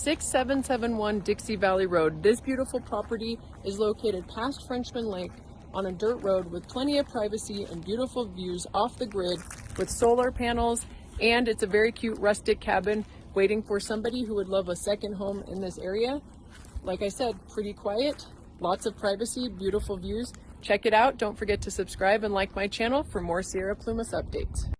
6771 Dixie Valley Road. This beautiful property is located past Frenchman Lake on a dirt road with plenty of privacy and beautiful views off the grid with solar panels and it's a very cute rustic cabin waiting for somebody who would love a second home in this area. Like I said, pretty quiet, lots of privacy, beautiful views. Check it out. Don't forget to subscribe and like my channel for more Sierra Plumas updates.